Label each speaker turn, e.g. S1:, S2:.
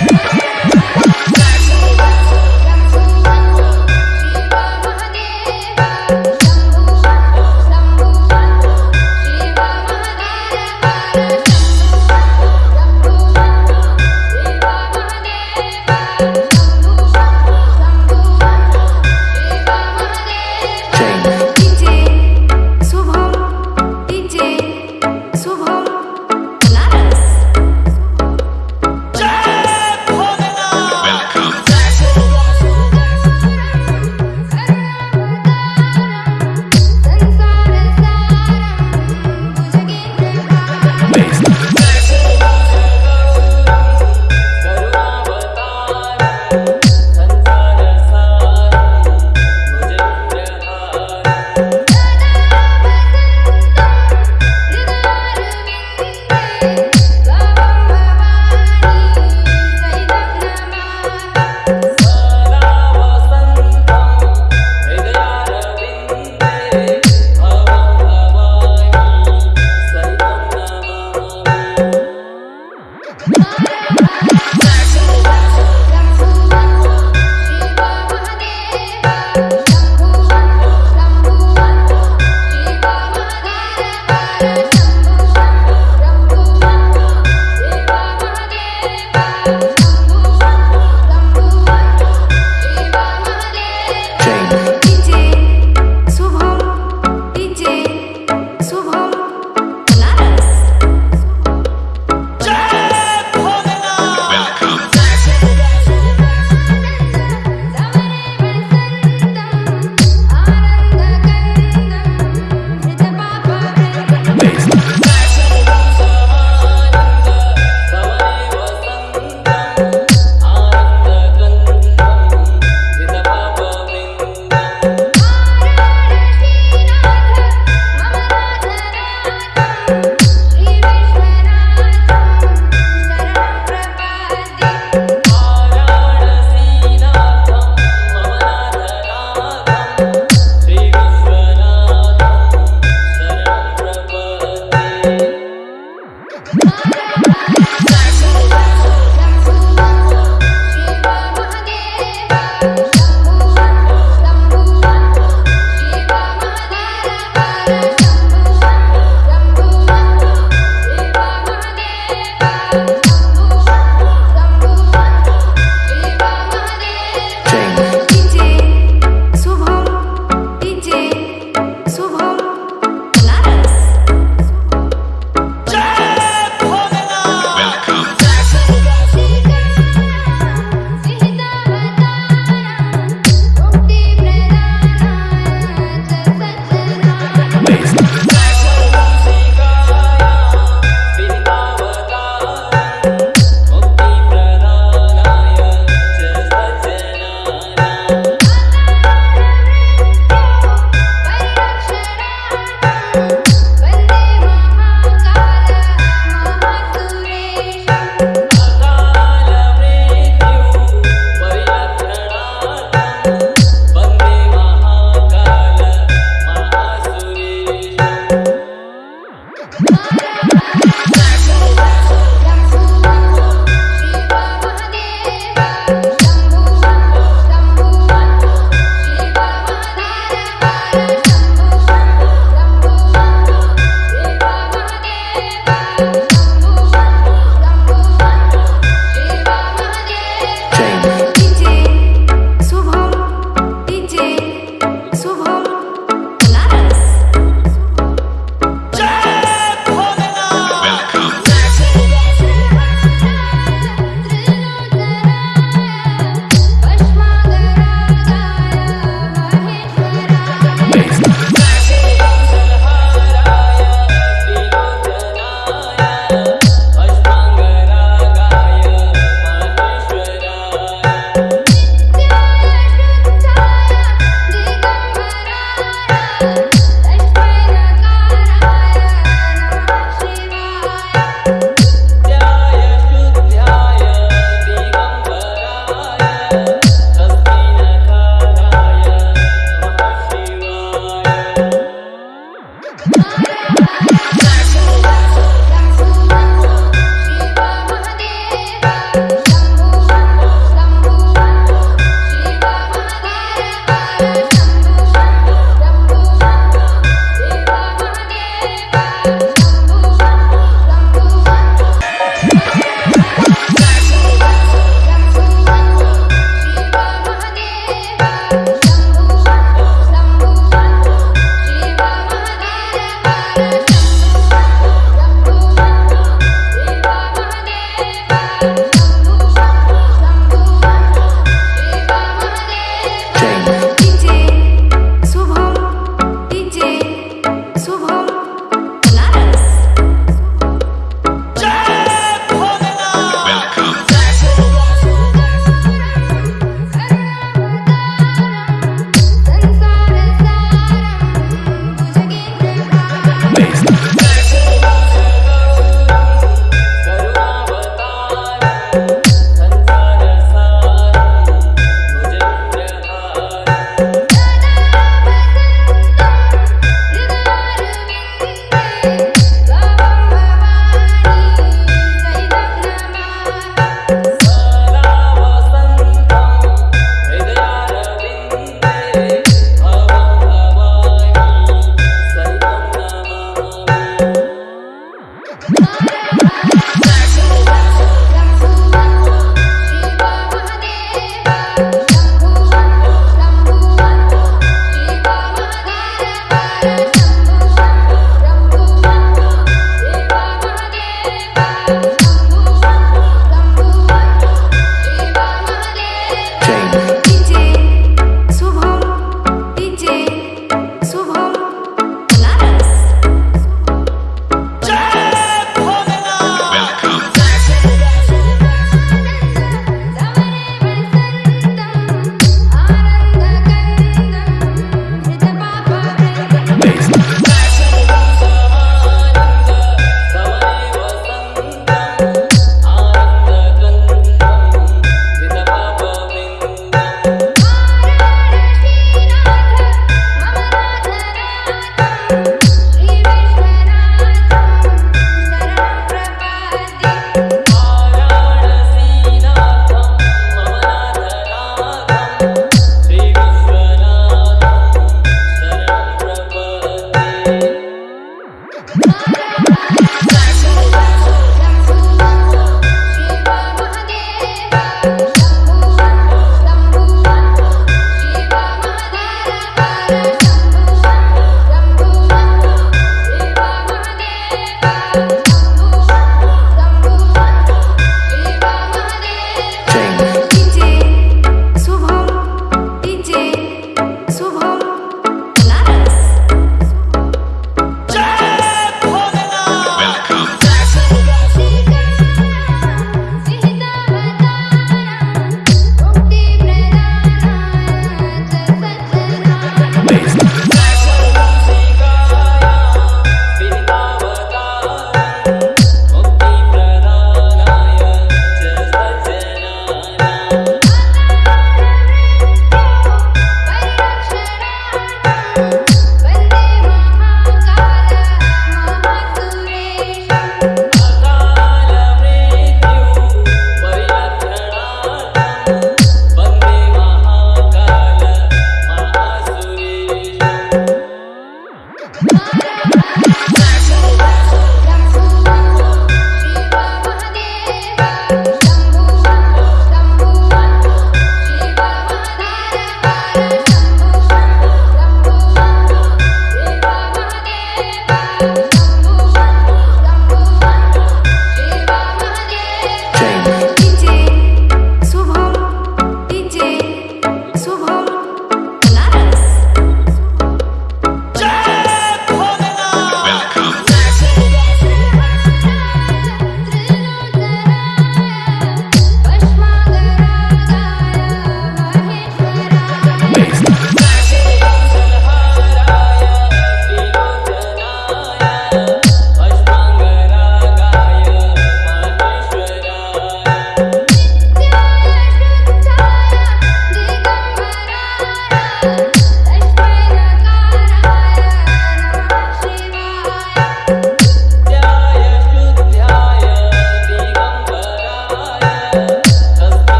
S1: Shubham Naras